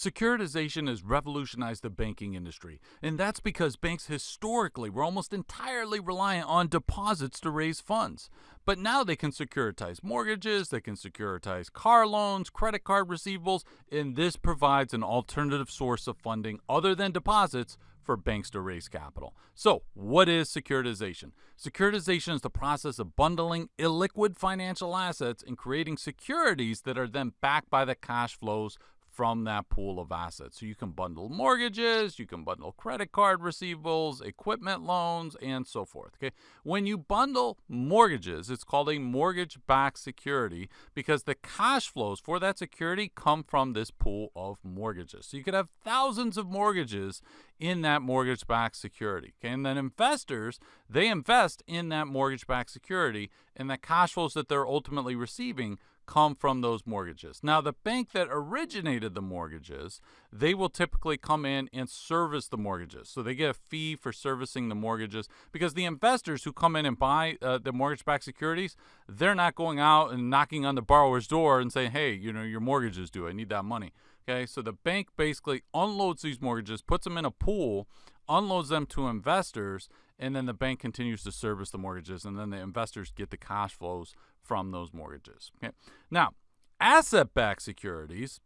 Securitization has revolutionized the banking industry, and that's because banks historically were almost entirely reliant on deposits to raise funds. But now they can securitize mortgages, they can securitize car loans, credit card receivables, and this provides an alternative source of funding other than deposits for banks to raise capital. So, what is securitization? Securitization is the process of bundling illiquid financial assets and creating securities that are then backed by the cash flows from that pool of assets. So you can bundle mortgages, you can bundle credit card receivables, equipment loans, and so forth. Okay. When you bundle mortgages, it's called a mortgage backed security because the cash flows for that security come from this pool of mortgages. So you could have thousands of mortgages in that mortgage backed security. Okay. And then investors, they invest in that mortgage backed security, and the cash flows that they're ultimately receiving come from those mortgages. Now, the bank that originated the mortgages, they will typically come in and service the mortgages. So they get a fee for servicing the mortgages because the investors who come in and buy uh, the mortgage backed securities, they're not going out and knocking on the borrower's door and saying, hey, you know, your mortgage is due. I need that money. Okay, so the bank basically unloads these mortgages, puts them in a pool, unloads them to investors, and then the bank continues to service the mortgages, and then the investors get the cash flows from those mortgages. Okay, now asset-backed securities.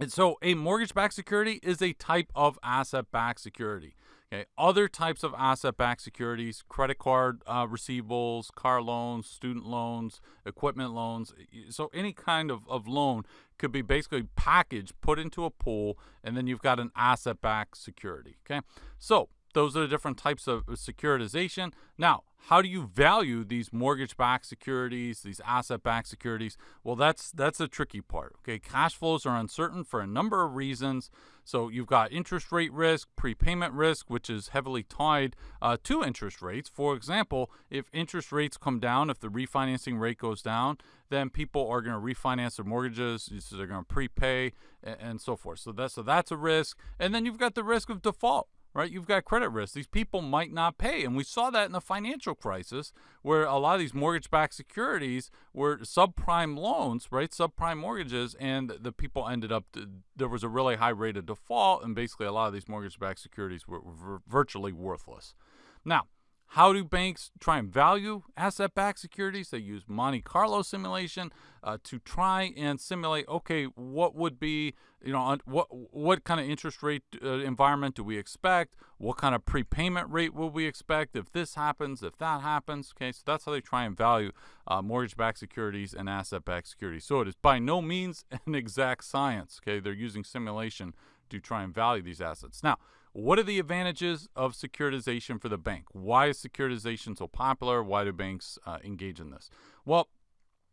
And so a mortgage-backed security is a type of asset-backed security. Okay, other types of asset-backed securities: credit card uh, receivables, car loans, student loans, equipment loans. So any kind of, of loan could be basically packaged, put into a pool, and then you've got an asset-backed security. Okay, so those are the different types of securitization. Now, how do you value these mortgage-backed securities, these asset-backed securities? Well, that's that's a tricky part. Okay, cash flows are uncertain for a number of reasons. So you've got interest rate risk, prepayment risk, which is heavily tied uh, to interest rates. For example, if interest rates come down, if the refinancing rate goes down, then people are going to refinance their mortgages. So they're going to prepay and, and so forth. So that's so that's a risk. And then you've got the risk of default right? You've got credit risk. These people might not pay. And we saw that in the financial crisis where a lot of these mortgage backed securities were subprime loans, right? Subprime mortgages. And the people ended up, there was a really high rate of default. And basically, a lot of these mortgage backed securities were, were virtually worthless. Now, how do banks try and value asset backed securities? They use Monte Carlo simulation uh, to try and simulate okay, what would be, you know, what, what kind of interest rate uh, environment do we expect? What kind of prepayment rate will we expect if this happens, if that happens? Okay, so that's how they try and value uh, mortgage backed securities and asset backed securities. So it is by no means an exact science. Okay, they're using simulation to try and value these assets. Now, what are the advantages of securitization for the bank? Why is securitization so popular? Why do banks uh, engage in this? Well,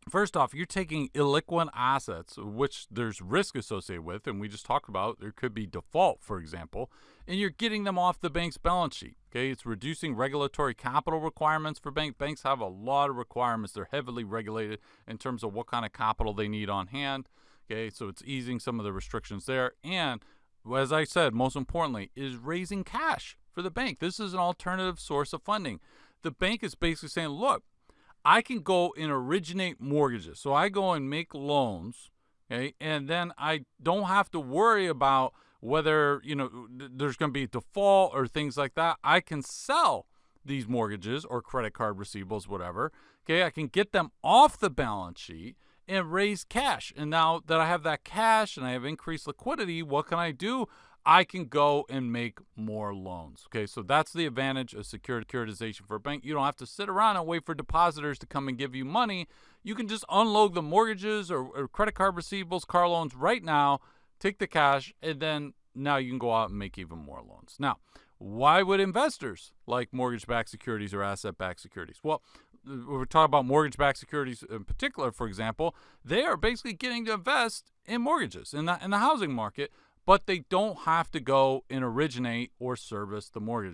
First off, you're taking illiquid assets, which there's risk associated with, and we just talked about there could be default, for example, and you're getting them off the bank's balance sheet. Okay, it's reducing regulatory capital requirements for banks. Banks have a lot of requirements. They're heavily regulated in terms of what kind of capital they need on hand. Okay, so it's easing some of the restrictions there, and as I said, most importantly, is raising cash for the bank. This is an alternative source of funding. The bank is basically saying, look, I can go and originate mortgages. So I go and make loans, okay, and then I don't have to worry about whether, you know, there's going to be default or things like that. I can sell these mortgages or credit card receivables, whatever. Okay, I can get them off the balance sheet and raise cash. And now that I have that cash and I have increased liquidity, what can I do? I can go and make more loans. Okay, so that's the advantage of securitization for a bank. You don't have to sit around and wait for depositors to come and give you money. You can just unload the mortgages or, or credit card receivables, car loans right now, take the cash, and then now you can go out and make even more loans. Now, why would investors like mortgage backed securities or asset backed securities? Well, Uh, we're talking about mortgage-backed securities in particular, for example, they are basically getting to invest in mortgages in the in the housing market, but they don't have to go and originate or service the mortgage.